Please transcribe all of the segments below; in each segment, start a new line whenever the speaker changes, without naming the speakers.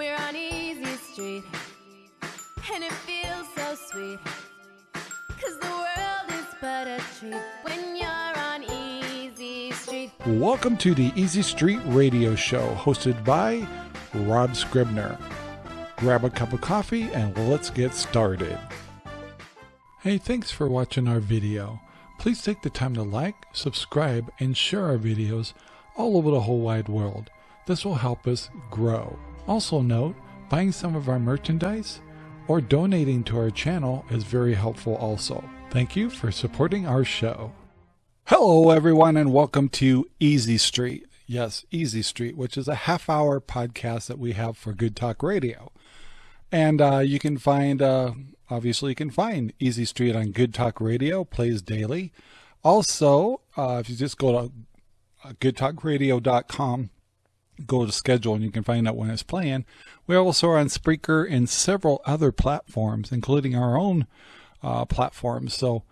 We're on Easy Street, and it feels so sweet. Cause the world is but a treat when you're on Easy Street.
Welcome to the Easy Street Radio Show, hosted by Rob Scribner. Grab a cup of coffee and let's get started. Hey, thanks for watching our video. Please take the time to like, subscribe, and share our videos all over the whole wide world. This will help us grow. Also note, buying some of our merchandise or donating to our channel is very helpful also. Thank you for supporting our show. Hello everyone and welcome to Easy Street. Yes, Easy Street, which is a half hour podcast that we have for Good Talk Radio. And uh, you can find, uh, obviously, you can find Easy Street on Good Talk Radio, plays daily. Also, uh, if you just go to uh, goodtalkradio.com, go to schedule, and you can find out when it's playing. We also are on Spreaker and several other platforms, including our own uh, platforms. So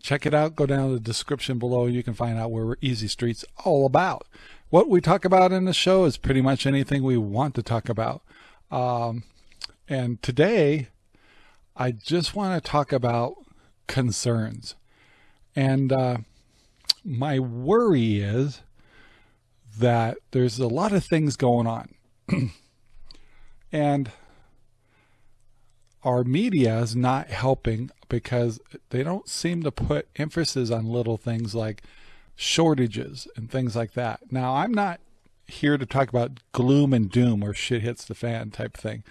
check it out. Go down to the description below. You can find out where Easy Street's all about. What we talk about in the show is pretty much anything we want to talk about. Um, and today, I just want to talk about concerns. And uh, my worry is that there's a lot of things going on. and our media is not helping because they don't seem to put emphasis on little things like shortages and things like that. Now, I'm not here to talk about gloom and doom or shit hits the fan type thing.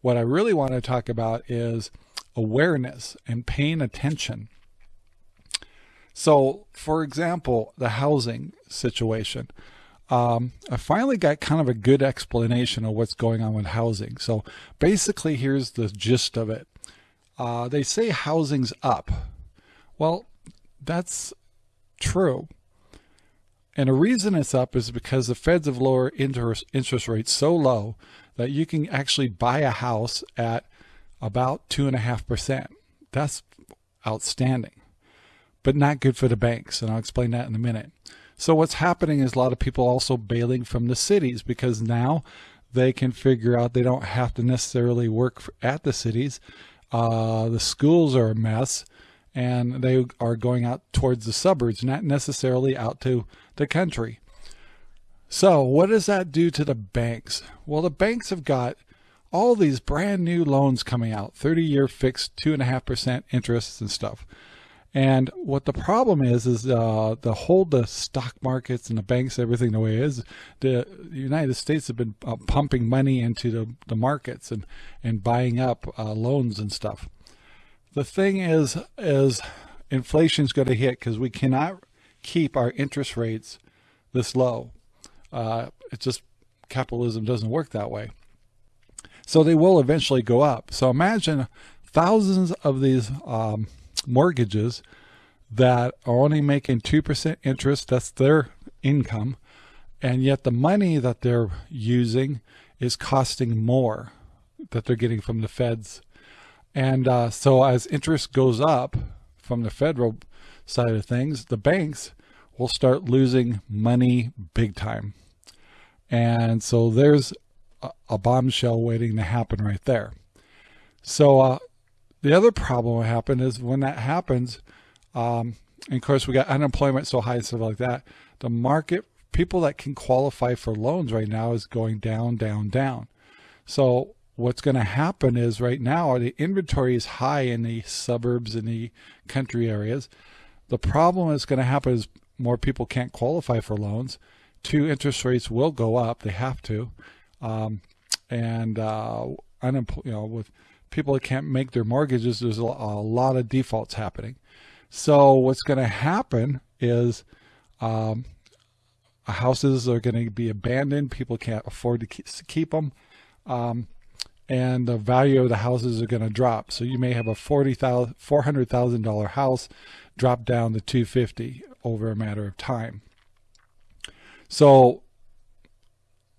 What I really want to talk about is awareness and paying attention. So, for example, the housing situation. Um, I finally got kind of a good explanation of what's going on with housing. So basically, here's the gist of it. Uh, they say housing's up. Well, that's true. And the reason it's up is because the feds have lowered interest, interest rates so low that you can actually buy a house at about 2.5%. That's outstanding, but not good for the banks. And I'll explain that in a minute. So what's happening is a lot of people also bailing from the cities because now they can figure out they don't have to necessarily work at the cities. Uh, the schools are a mess and they are going out towards the suburbs, not necessarily out to the country. So what does that do to the banks? Well, the banks have got all these brand new loans coming out, 30 year fixed, two and a half percent interest and stuff. And what the problem is, is uh, the hold the stock markets and the banks, everything the way it is, the United States have been uh, pumping money into the, the markets and, and buying up uh, loans and stuff. The thing is, is inflation's going to hit because we cannot keep our interest rates this low. Uh, it's just capitalism doesn't work that way. So they will eventually go up. So imagine thousands of these um, mortgages that are only making 2% interest. That's their income. And yet the money that they're using is costing more that they're getting from the feds. And uh, so as interest goes up from the federal side of things, the banks will start losing money big time. And so there's a, a bombshell waiting to happen right there. So uh, the other problem that happen is when that happens, um, and of course we got unemployment so high and stuff like that, the market, people that can qualify for loans right now is going down, down, down. So what's going to happen is right now the inventory is high in the suburbs and the country areas. The problem that's going to happen is more people can't qualify for loans two interest rates will go up. They have to. Um, and uh, you know, with people that can't make their mortgages, there's a, lot of defaults happening. So what's going to happen is um, houses are going to be abandoned. People can't afford to keep, to keep them. Um, and the value of the houses are going to drop. So you may have a $400,000 house drop down to 250 over a matter of time. So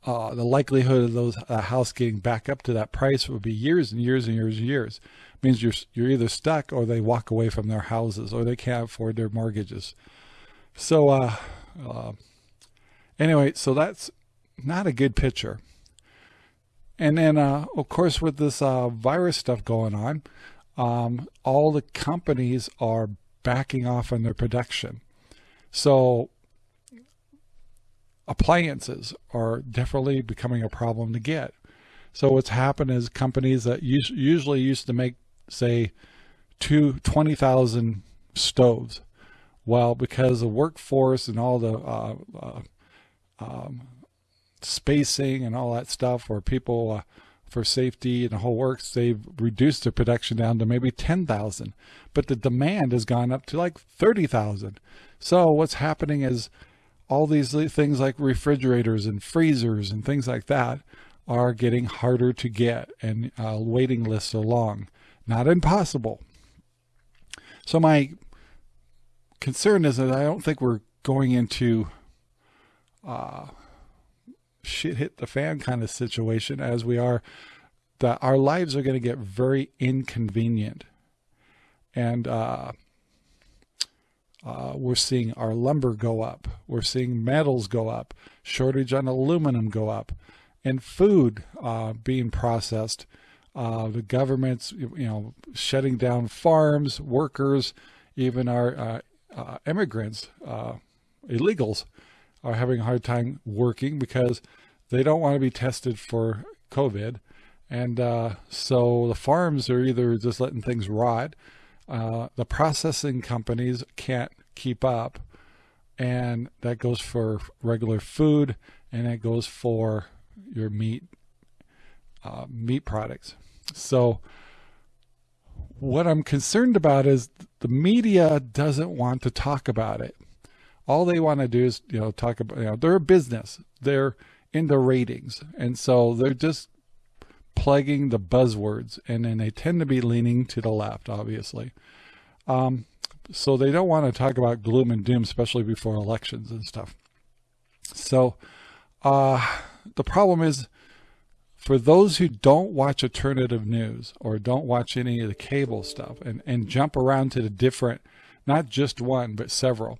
uh, the likelihood of those uh, house getting back up to that price would be years and years and years and years. It means you're you're either stuck or they walk away from their houses or they can't afford their mortgages. So uh, uh, anyway, so that's not a good picture. And then, uh, of course, with this uh, virus stuff going on, um, all the companies are backing off on their production. So appliances are definitely becoming a problem to get. So what's happened is companies that usually used to make, say, two 20,000 stoves. Well, because the workforce and all the uh, uh, um, spacing and all that stuff, or people uh, for safety and the whole works, they've reduced their production down to maybe 10,000. But the demand has gone up to like 30,000. So what's happening is all these things like refrigerators and freezers and things like that are getting harder to get and uh, waiting lists are long. Not impossible. So my concern is that I don't think we're going into uh, shit hit the fan kind of situation as we are that our lives are going to get very inconvenient and uh, uh, we're seeing our lumber go up we're seeing metals go up shortage on aluminum go up and food uh, being processed uh, the government's you know shutting down farms workers even our uh, uh, immigrants illegals are having a hard time working because they don't want to be tested for COVID. And uh, so the farms are either just letting things rot. Uh, the processing companies can't keep up. And that goes for regular food and it goes for your meat, uh, meat products. So what I'm concerned about is the media doesn't want to talk about it all they want to do is, you know, talk about, you know, they're a business. They're in the ratings. And so they're just plugging the buzzwords and then they tend to be leaning to the left, obviously. Um, so they don't want to talk about gloom and doom, especially before elections and stuff. So uh, the problem is for those who don't watch alternative news or don't watch any of the cable stuff and, and jump around to the different, not just one, but several,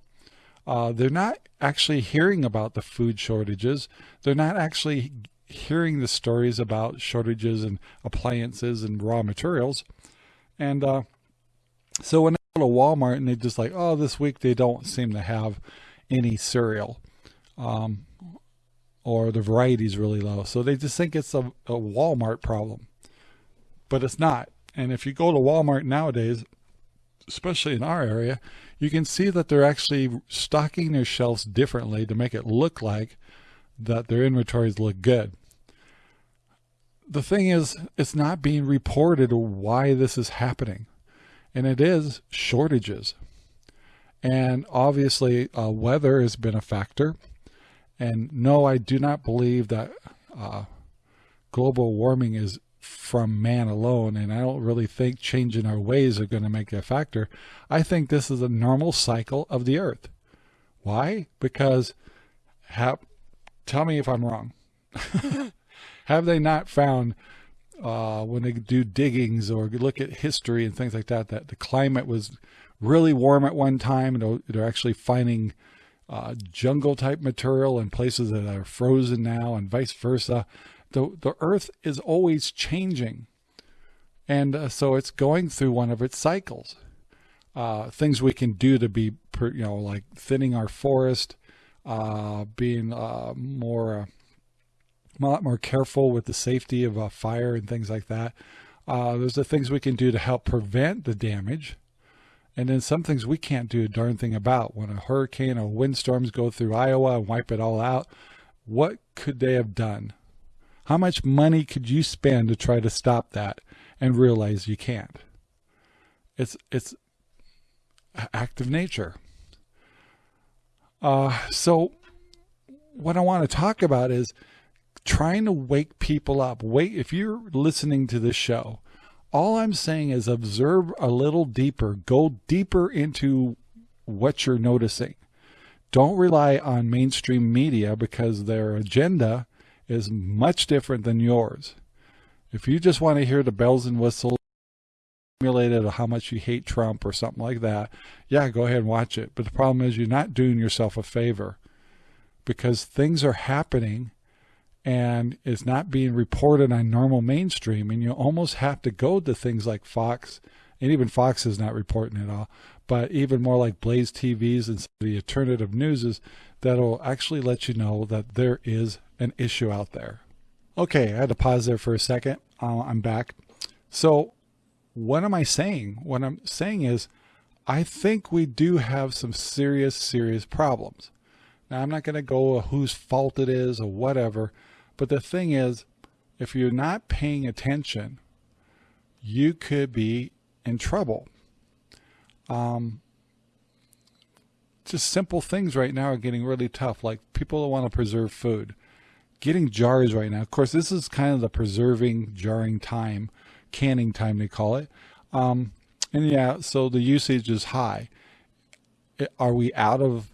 uh, they're not actually hearing about the food shortages. They're not actually hearing the stories about shortages and appliances and raw materials. And uh, so when they go to Walmart and they just like, oh, this week they don't seem to have any cereal. Um, or the variety is really low. So they just think it's a, a Walmart problem. But it's not. And if you go to Walmart nowadays, especially in our area, you can see that they're actually stocking their shelves differently to make it look like that their inventories look good. The thing is, it's not being reported why this is happening. And it is shortages. And obviously, uh, weather has been a factor. And no, I do not believe that uh, global warming is from man alone. And I don't really think changing our ways are going to make a factor. I think this is a normal cycle of the earth. Why? Because tell me if I'm wrong. have they not found uh, when they do diggings or look at history and things like that, that the climate was really warm at one time and they're actually finding uh, jungle type material in places that are frozen now and vice versa the, the earth is always changing. And uh, so it's going through one of its cycles. Uh, things we can do to be, you know, like thinning our forest, being uh, more, a lot more careful with the safety of a fire and things like that. Uh, there's the things we can do to help prevent the damage. And then some things we can't do a darn thing about. When a hurricane or windstorms go through Iowa and wipe it all out, what could they have done? How much money could you spend to try to stop that and realize you can't? It's, it's act of nature. Uh, so what I want to talk about is trying to wake people up. Wait, if you're listening to this show, all I'm saying is observe a little deeper, go deeper into what you're noticing. Don't rely on mainstream media because their agenda is much different than yours. If you just want to hear the bells and whistles, simulated of how much you hate Trump or something like that, yeah, go ahead and watch it. But the problem is you're not doing yourself a favor because things are happening and it's not being reported on normal mainstream. And you almost have to go to things like Fox, and even Fox is not reporting it all, but even more like Blaze TVs and the alternative newses that'll actually let you know that there is an issue out there. Okay, I had to pause there for a second. Uh, I'm back. So what am I saying? What I'm saying is I think we do have some serious, serious problems. Now, I'm not going to go whose fault it is or whatever, but the thing is, if you're not paying attention, you could be in trouble. Um, just simple things right now are getting really tough. Like people that want to preserve food, getting jars right now. Of course, this is kind of the preserving jarring time, canning time they call it. Um, and yeah, so the usage is high. Are we out of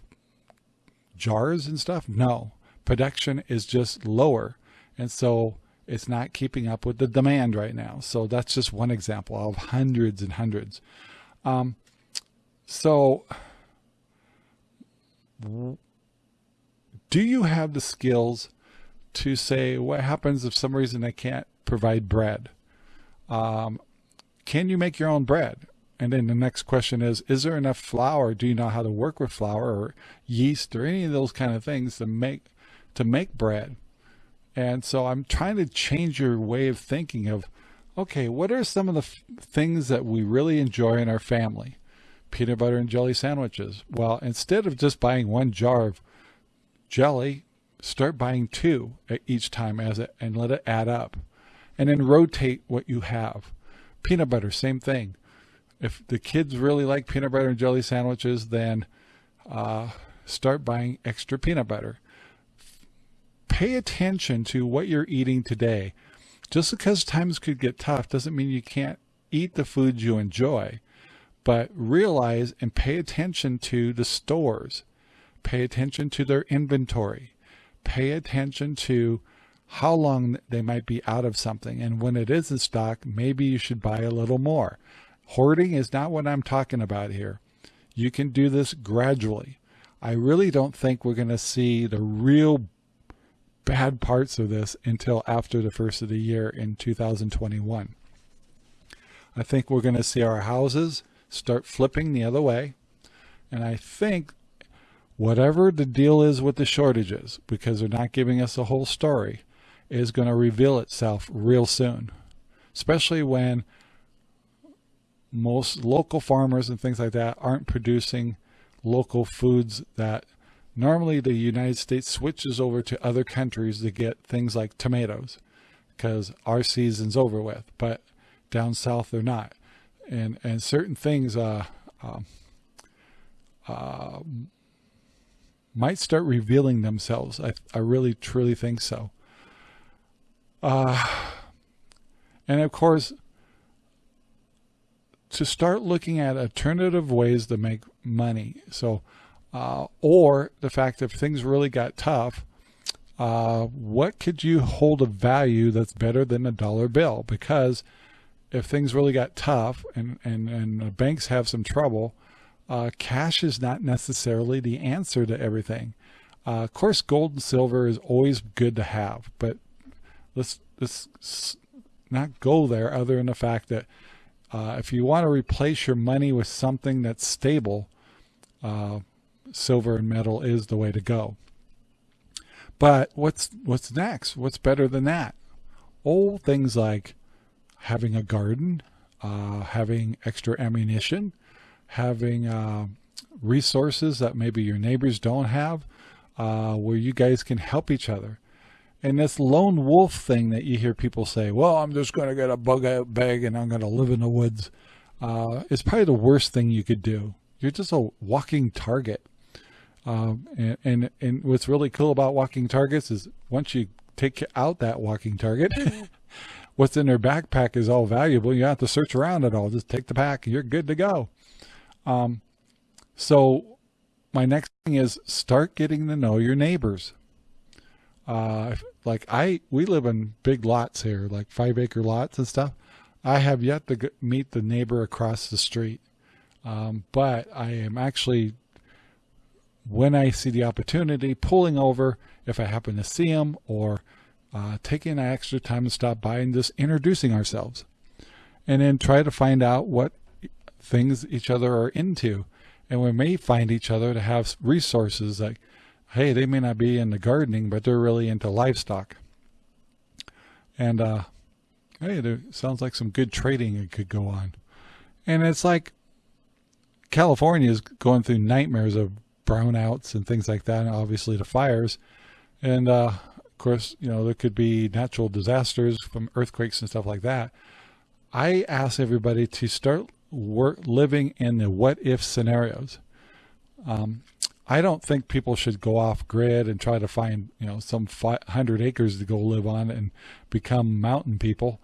jars and stuff? No, production is just lower. And so it's not keeping up with the demand right now. So that's just one example of hundreds and hundreds. Um, so do you have the skills to say what happens if some reason I can't provide bread? Um, can you make your own bread? And then the next question is, is there enough flour? Do you know how to work with flour or yeast or any of those kind of things to make, to make bread? And so I'm trying to change your way of thinking of, okay, what are some of the things that we really enjoy in our family? Peanut butter and jelly sandwiches. Well, instead of just buying one jar of jelly, start buying two each time as it and let it add up. And then rotate what you have. Peanut butter, same thing. If the kids really like peanut butter and jelly sandwiches, then uh, start buying extra peanut butter pay attention to what you're eating today. Just because times could get tough doesn't mean you can't eat the foods you enjoy, but realize and pay attention to the stores. Pay attention to their inventory. Pay attention to how long they might be out of something. And when it is in stock, maybe you should buy a little more. Hoarding is not what I'm talking about here. You can do this gradually. I really don't think we're going to see the real bad parts of this until after the first of the year in 2021. I think we're going to see our houses start flipping the other way. And I think whatever the deal is with the shortages, because they're not giving us the whole story, is going to reveal itself real soon, especially when most local farmers and things like that aren't producing local foods that Normally the United States switches over to other countries to get things like tomatoes because our season's over with, but down south they're not. And, and certain things uh, um, uh, might start revealing themselves. I, I really truly think so. Uh, and of course, to start looking at alternative ways to make money. So uh, or the fact that if things really got tough, uh, what could you hold a value that's better than a dollar bill? Because if things really got tough and, and, and banks have some trouble, uh, cash is not necessarily the answer to everything. Uh, of course, gold and silver is always good to have, but let's, let's not go there other than the fact that uh, if you want to replace your money with something that's stable, uh, silver and metal is the way to go. But what's what's next? What's better than that? Oh, things like having a garden, uh, having extra ammunition, having uh, resources that maybe your neighbors don't have, uh, where you guys can help each other. And this lone wolf thing that you hear people say, well, I'm just going to get a bug out bag and I'm going to live in the woods, uh, is probably the worst thing you could do. You're just a walking target. Um, and, and, and what's really cool about walking targets is once you take out that walking target, what's in their backpack is all valuable. You don't have to search around at all. Just take the pack you're good to go. Um, so my next thing is start getting to know your neighbors. Uh, like I, we live in big lots here, like five acre lots and stuff. I have yet to meet the neighbor across the street. Um, but I am actually when I see the opportunity, pulling over if I happen to see them or uh, taking extra time to stop by and just introducing ourselves. And then try to find out what things each other are into. And we may find each other to have resources like, hey, they may not be into gardening, but they're really into livestock. And, uh, hey, there sounds like some good trading could go on. And it's like California is going through nightmares of brownouts and things like that, and obviously the fires. And, uh, of course, you know, there could be natural disasters from earthquakes and stuff like that. I ask everybody to start work, living in the what if scenarios. Um, I don't think people should go off grid and try to find, you know, some 500 acres to go live on and become mountain people.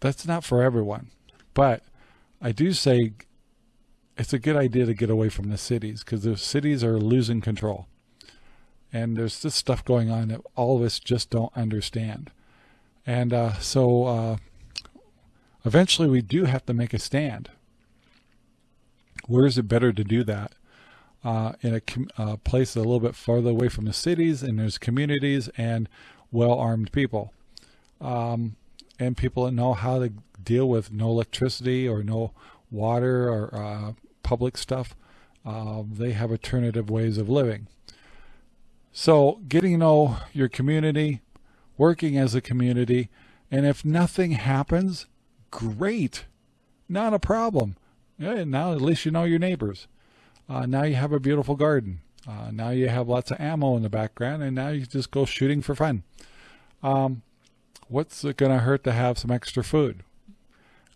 That's not for everyone. But I do say it's a good idea to get away from the cities because the cities are losing control. And there's this stuff going on that all of us just don't understand. And uh, so uh, eventually we do have to make a stand. Where is it better to do that? Uh, in a uh, place a little bit farther away from the cities and there's communities and well-armed people. Um, and people that know how to deal with no electricity or no water or uh, public stuff. Uh, they have alternative ways of living. So getting to know your community, working as a community, and if nothing happens, great, not a problem. Now at least you know your neighbors. Uh, now you have a beautiful garden. Uh, now you have lots of ammo in the background, and now you just go shooting for fun. Um, what's it going to hurt to have some extra food?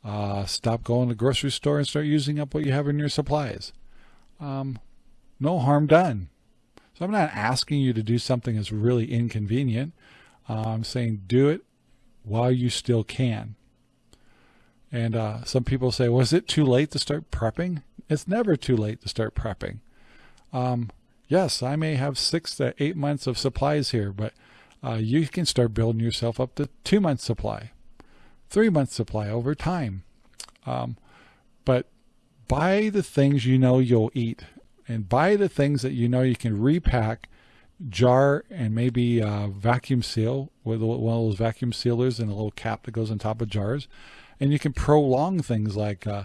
Uh, stop going to the grocery store and start using up what you have in your supplies. Um, no harm done. So I'm not asking you to do something that's really inconvenient. Uh, I'm saying do it while you still can. And uh, some people say, was it too late to start prepping? It's never too late to start prepping. Um, yes, I may have six to eight months of supplies here, but uh, you can start building yourself up to two months supply three months supply over time. Um, but buy the things you know you'll eat and buy the things that you know you can repack, jar, and maybe uh, vacuum seal with one of those vacuum sealers and a little cap that goes on top of jars. And you can prolong things like uh,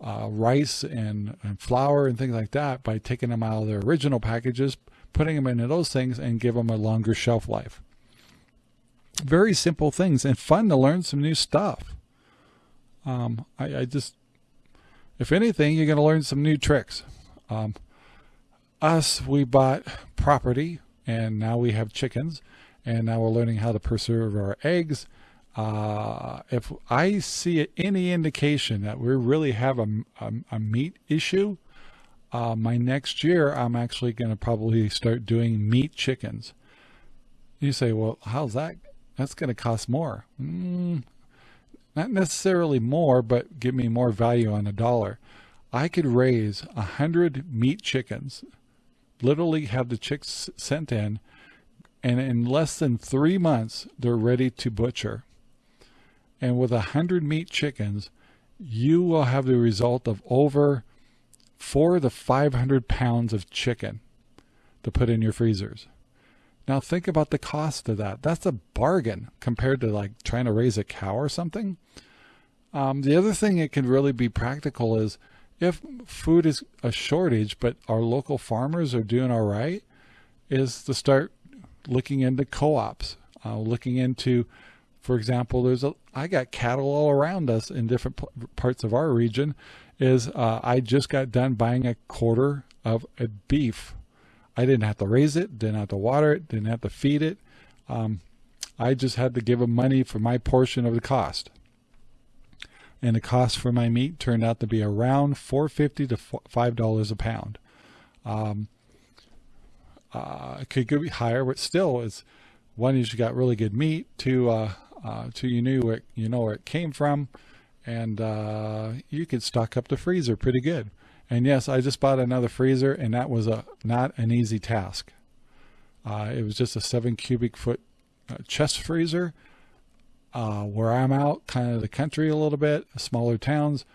uh, rice and, and flour and things like that by taking them out of their original packages, putting them into those things and give them a longer shelf life very simple things and fun to learn some new stuff. Um, I, I, just, if anything, you're going to learn some new tricks. Um, us, we bought property and now we have chickens and now we're learning how to preserve our eggs. Uh, if I see any indication that we really have a, a, a meat issue, uh, my next year, I'm actually going to probably start doing meat chickens. You say, well, how's that that's going to cost more. Mm, not necessarily more, but give me more value on a dollar. I could raise a hundred meat chickens, literally have the chicks sent in, and in less than three months, they're ready to butcher. And with a hundred meat chickens, you will have the result of over four to 500 pounds of chicken to put in your freezers. Now think about the cost of that. That's a bargain compared to like trying to raise a cow or something. Um, the other thing it can really be practical is if food is a shortage, but our local farmers are doing all right, is to start looking into co-ops, uh, looking into, for example, there's a, I got cattle all around us in different parts of our region is uh, I just got done buying a quarter of a beef I didn't have to raise it, didn't have to water it, didn't have to feed it. Um, I just had to give them money for my portion of the cost. And the cost for my meat turned out to be around 450 to $5 a pound. Um, uh, it could be higher, but still, it's one you got really good meat. Two, uh, uh, two you knew it, you know where it came from, and uh, you could stock up the freezer pretty good. And yes, I just bought another freezer and that was a not an easy task. Uh, it was just a seven cubic foot uh, chest freezer. Uh, where I'm out, kind of the country a little bit, smaller towns.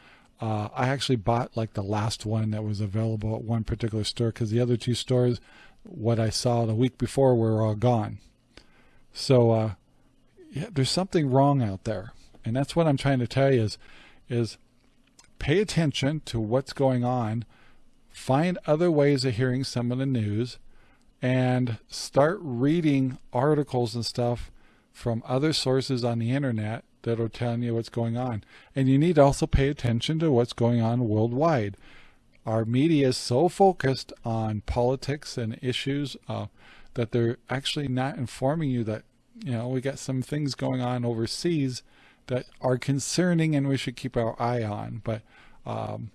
Uh, I actually bought like the last one that was available at one particular store because the other two stores, what I saw the week before, were all gone. So uh, yeah, there's something wrong out there. And that's what I'm trying to tell you is, is pay attention to what's going on, find other ways of hearing some of the news, and start reading articles and stuff from other sources on the internet that are telling you what's going on. And you need to also pay attention to what's going on worldwide. Our media is so focused on politics and issues uh, that they're actually not informing you that, you know, we got some things going on overseas that are concerning and we should keep our eye on. But um,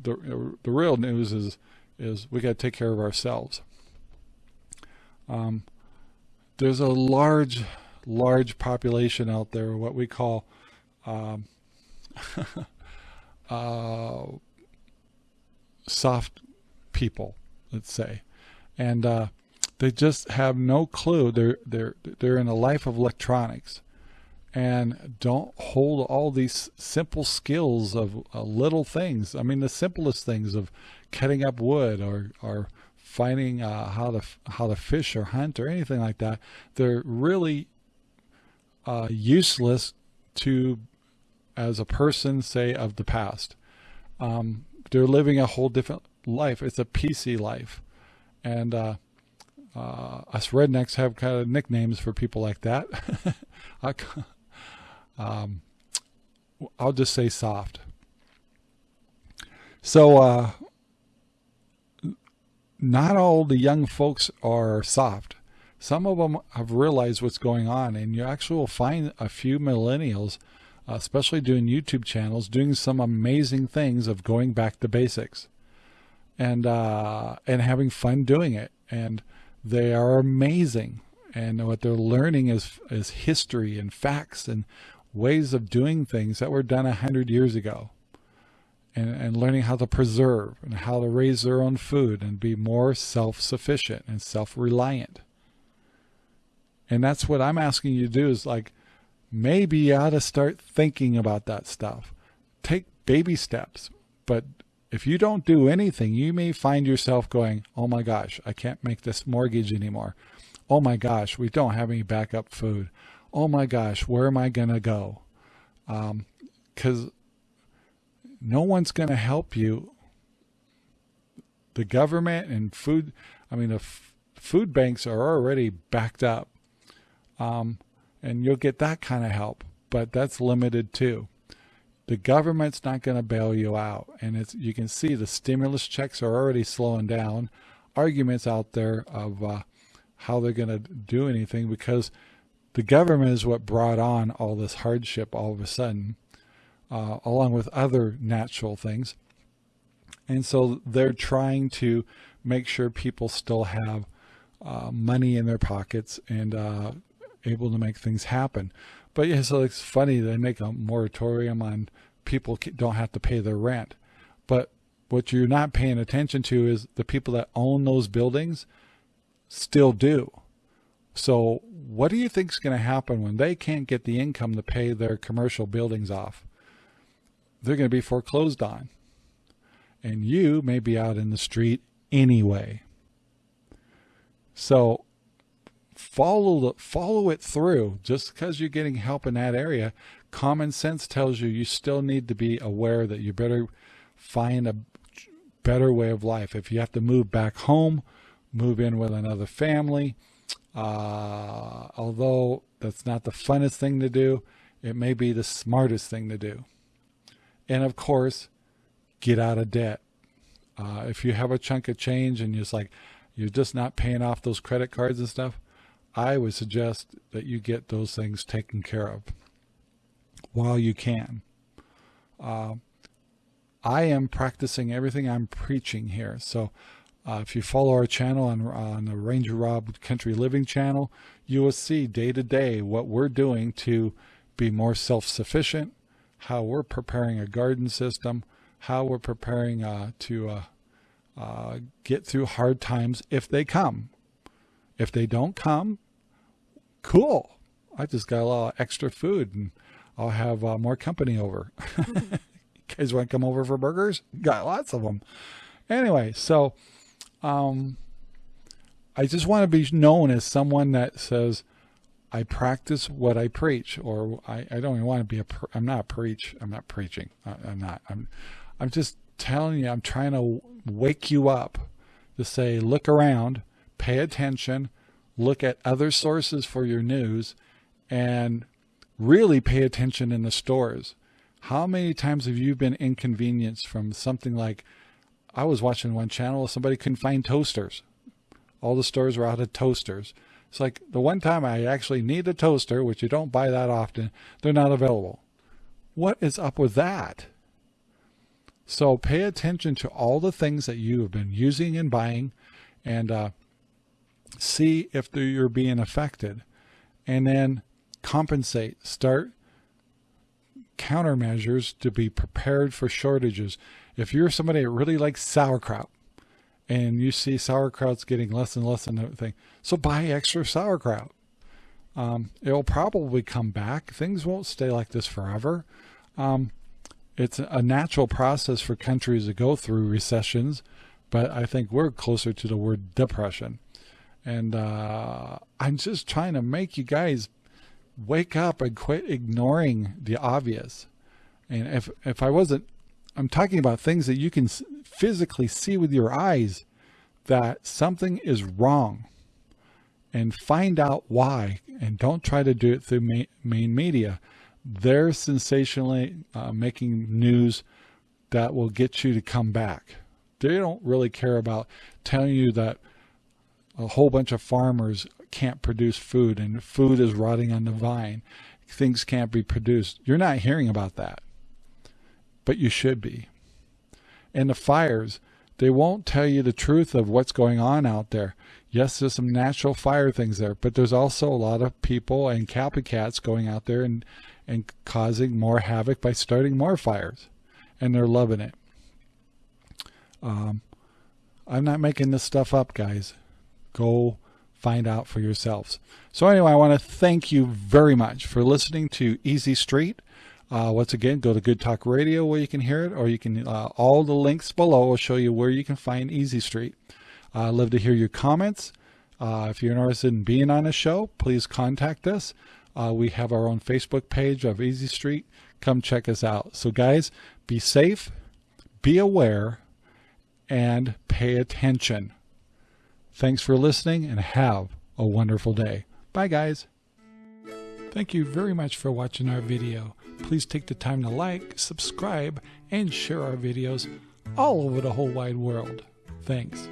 the, the real news is, is we got to take care of ourselves. Um, there's a large, large population out there, what we call um, uh, soft people, let's say, and uh, they just have no clue. They're they're they're in a life of electronics, and don't hold all these simple skills of uh, little things. I mean, the simplest things of cutting up wood or or finding uh, how to how to fish or hunt or anything like that. They're really uh, useless to as a person, say, of the past. Um, they're living a whole different life. It's a PC life. And uh, us rednecks have kind of nicknames for people like that. I, um, I'll just say soft. So, uh, not all the young folks are soft. Some of them have realized what's going on, and you actually will find a few millennials, especially doing YouTube channels, doing some amazing things of going back to basics, and uh, and having fun doing it. And they are amazing, and what they're learning is is history and facts and ways of doing things that were done a hundred years ago and, and learning how to preserve and how to raise their own food and be more self-sufficient and self-reliant. And that's what I'm asking you to do is like, maybe you ought to start thinking about that stuff. Take baby steps, but if you don't do anything, you may find yourself going, oh my gosh, I can't make this mortgage anymore. Oh my gosh, we don't have any backup food. Oh my gosh, where am I going to go? Because um, no one's going to help you. The government and food, I mean, the food banks are already backed up. Um, and you'll get that kind of help, but that's limited too. The government's not going to bail you out. And it's, you can see the stimulus checks are already slowing down. Arguments out there of uh, how they're going to do anything because the government is what brought on all this hardship all of a sudden uh, along with other natural things. And so they're trying to make sure people still have uh, money in their pockets and uh, able to make things happen. But yeah, so it's funny they make a moratorium on people don't have to pay their rent. But what you're not paying attention to is the people that own those buildings still do. So what do you think is going to happen when they can't get the income to pay their commercial buildings off? they're going to be foreclosed on. And you may be out in the street anyway. So follow the, follow it through. Just because you're getting help in that area, common sense tells you you still need to be aware that you better find a better way of life. If you have to move back home, move in with another family, uh, although that's not the funnest thing to do, it may be the smartest thing to do. And of course, get out of debt. Uh, if you have a chunk of change and you're just like, you're just not paying off those credit cards and stuff, I would suggest that you get those things taken care of while you can. Uh, I am practicing everything I'm preaching here. So uh, if you follow our channel on, on the Ranger Rob Country Living channel, you will see day to day what we're doing to be more self-sufficient, how we're preparing a garden system, how we're preparing uh, to uh, uh, get through hard times if they come. If they don't come, cool. I just got a lot of extra food and I'll have uh, more company over. you guys want to come over for burgers? Got lots of them. Anyway, so um, I just want to be known as someone that says, I practice what I preach, or I, I don't even want to be a. I'm not a preach. I'm not preaching. I, I'm not. I'm. I'm just telling you. I'm trying to wake you up to say, look around, pay attention, look at other sources for your news, and really pay attention in the stores. How many times have you been inconvenienced from something like, I was watching one channel, somebody couldn't find toasters. All the stores were out of toasters. It's like the one time I actually need a toaster, which you don't buy that often, they're not available. What is up with that? So pay attention to all the things that you have been using and buying and uh, see if you're being affected. And then compensate. Start countermeasures to be prepared for shortages. If you're somebody that really likes sauerkraut and you see sauerkraut's getting less and less and everything, so buy extra sauerkraut. Um, it'll probably come back. Things won't stay like this forever. Um, it's a natural process for countries to go through recessions, but I think we're closer to the word depression. And uh, I'm just trying to make you guys wake up and quit ignoring the obvious. And if if I wasn't, I'm talking about things that you can physically see with your eyes that something is wrong and find out why and don't try to do it through main, main media. They're sensationally uh, making news that will get you to come back. They don't really care about telling you that a whole bunch of farmers can't produce food and food is rotting on the vine. Things can't be produced. You're not hearing about that, but you should be. And the fires, they won't tell you the truth of what's going on out there. Yes, there's some natural fire things there, but there's also a lot of people and copycats going out there and, and causing more havoc by starting more fires. And they're loving it. Um, I'm not making this stuff up, guys. Go find out for yourselves. So anyway, I want to thank you very much for listening to Easy Street. Uh, once again, go to Good Talk Radio where you can hear it, or you can, uh, all the links below will show you where you can find Easy Street. Uh, I'd love to hear your comments. Uh, if you're interested in being on a show, please contact us. Uh, we have our own Facebook page of Easy Street. Come check us out. So guys, be safe, be aware, and pay attention. Thanks for listening and have a wonderful day. Bye guys. Thank you very much for watching our video. Please take the time to like, subscribe, and share our videos all over the whole wide world. Thanks.